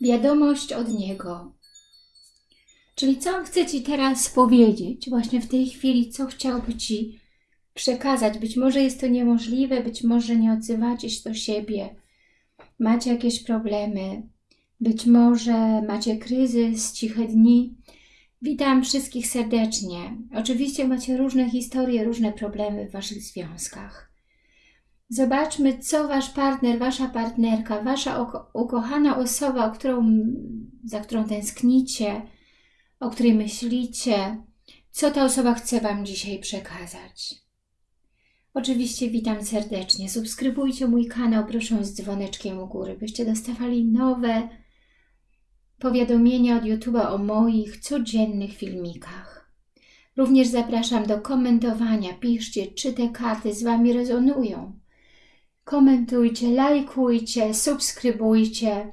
Wiadomość od Niego. Czyli co On chce Ci teraz powiedzieć, właśnie w tej chwili, co chciałby Ci przekazać. Być może jest to niemożliwe, być może nie odzywacie się do siebie, macie jakieś problemy, być może macie kryzys, ciche dni. Witam wszystkich serdecznie. Oczywiście macie różne historie, różne problemy w Waszych związkach. Zobaczmy, co Wasz partner, Wasza partnerka, Wasza ukochana osoba, którą, za którą tęsknicie, o której myślicie, co ta osoba chce Wam dzisiaj przekazać. Oczywiście witam serdecznie. Subskrybujcie mój kanał, proszę z dzwoneczkiem u góry, byście dostawali nowe powiadomienia od YouTube'a o moich codziennych filmikach. Również zapraszam do komentowania. Piszcie, czy te karty z Wami rezonują. Komentujcie, lajkujcie, subskrybujcie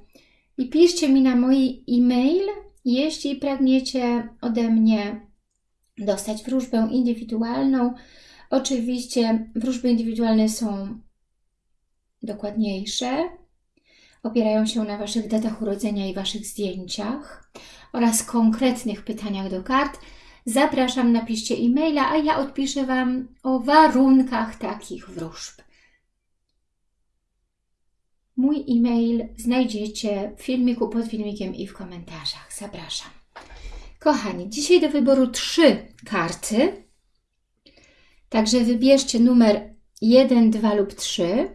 i piszcie mi na mój e-mail, jeśli pragniecie ode mnie dostać wróżbę indywidualną. Oczywiście wróżby indywidualne są dokładniejsze, opierają się na Waszych datach urodzenia i Waszych zdjęciach oraz konkretnych pytaniach do kart. Zapraszam, napiszcie e-maila, a ja odpiszę Wam o warunkach takich wróżb. Mój e-mail znajdziecie w filmiku, pod filmikiem i w komentarzach. Zapraszam. Kochani, dzisiaj do wyboru trzy karty. Także wybierzcie numer 1, 2 lub 3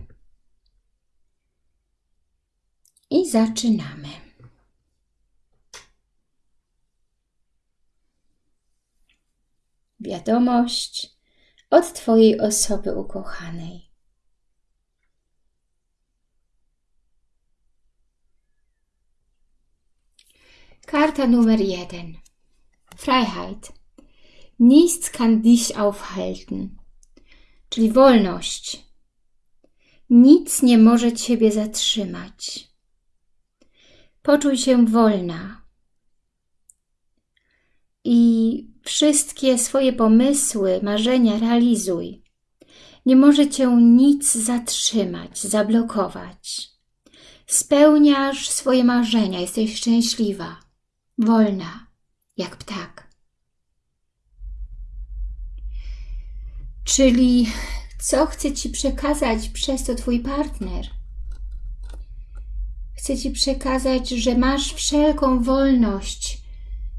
i zaczynamy. Wiadomość od Twojej osoby ukochanej. Karta numer 1. Freiheit. Nichts kann dich aufhalten. Czyli wolność. Nic nie może Ciebie zatrzymać. Poczuj się wolna. I wszystkie swoje pomysły, marzenia realizuj. Nie może Cię nic zatrzymać, zablokować. Spełniasz swoje marzenia, jesteś szczęśliwa, wolna, jak ptak. Czyli co chce Ci przekazać przez to Twój partner? Chce Ci przekazać, że masz wszelką wolność,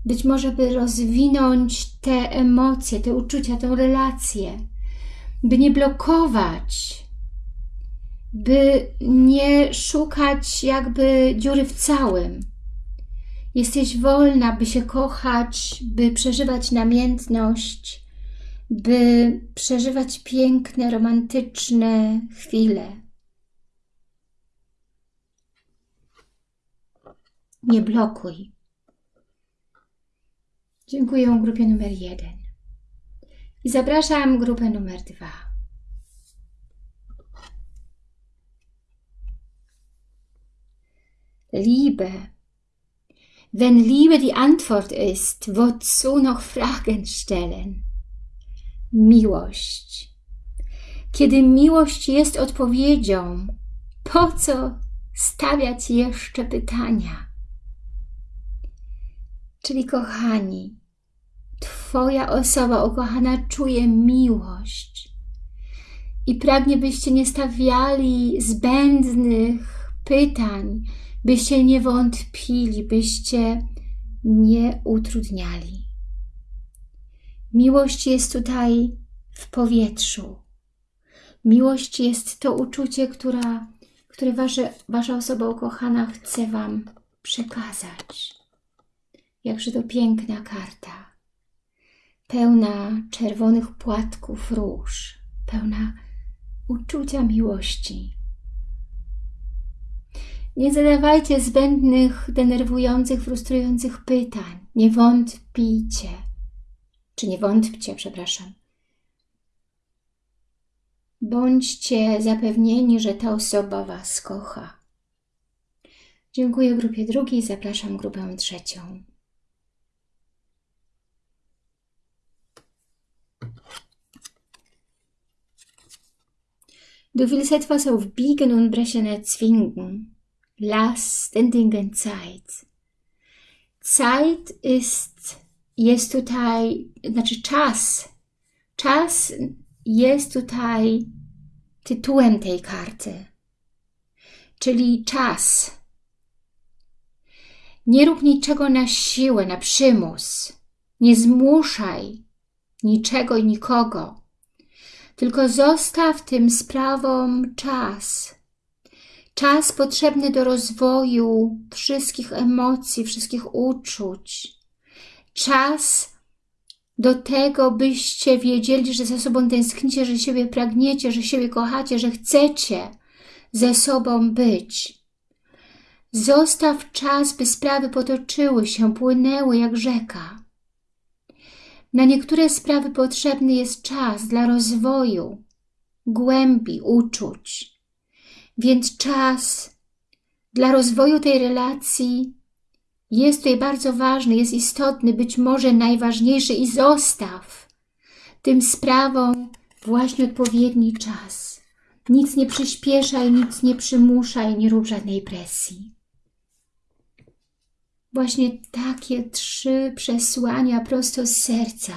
być może by rozwinąć te emocje, te uczucia, tę relację, by nie blokować, by nie szukać jakby dziury w całym. Jesteś wolna, by się kochać, by przeżywać namiętność, by przeżywać piękne, romantyczne chwile. Nie blokuj. Dziękuję grupie numer jeden. I zapraszam grupę numer dwa. Liebe. Wenn Liebe die Antwort ist, wozu noch Fragen stellen? miłość. Kiedy miłość jest odpowiedzią, po co stawiać jeszcze pytania? Czyli kochani, Twoja osoba ukochana czuje miłość i pragnie, byście nie stawiali zbędnych pytań, byście nie wątpili, byście nie utrudniali. Miłość jest tutaj w powietrzu. Miłość jest to uczucie, która, które wasze, Wasza osoba ukochana chce Wam przekazać. Jakże to piękna karta. Pełna czerwonych płatków róż. Pełna uczucia miłości. Nie zadawajcie zbędnych, denerwujących, frustrujących pytań. Nie wątpijcie czy nie wątpcie, przepraszam. Bądźcie zapewnieni, że ta osoba Was kocha. Dziękuję grupie drugiej, zapraszam grupę trzecią. Du willst etwas auf Biegen und Brechen erzwingen. Lass den Dingen Zeit. Zeit ist, jest tutaj, znaczy czas. Czas jest tutaj tytułem tej karty. Czyli czas. Nie rób niczego na siłę, na przymus. Nie zmuszaj niczego i nikogo. Tylko zostaw tym sprawom czas. Czas potrzebny do rozwoju wszystkich emocji, wszystkich uczuć. Czas do tego, byście wiedzieli, że ze sobą tęsknicie, że siebie pragniecie, że siebie kochacie, że chcecie ze sobą być. Zostaw czas, by sprawy potoczyły się, płynęły jak rzeka. Na niektóre sprawy potrzebny jest czas dla rozwoju, głębi uczuć. Więc czas dla rozwoju tej relacji jest tutaj bardzo ważny, jest istotny, być może najważniejszy i zostaw tym sprawom właśnie odpowiedni czas. Nic nie przyspieszaj, nic nie przymuszaj, nie rób żadnej presji. Właśnie takie trzy przesłania prosto z serca.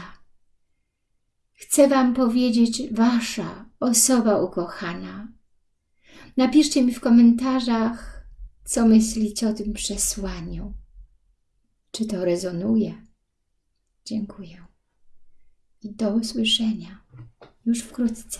Chcę Wam powiedzieć Wasza osoba ukochana. Napiszcie mi w komentarzach, co myślicie o tym przesłaniu. Czy to rezonuje? Dziękuję. I do usłyszenia już wkrótce.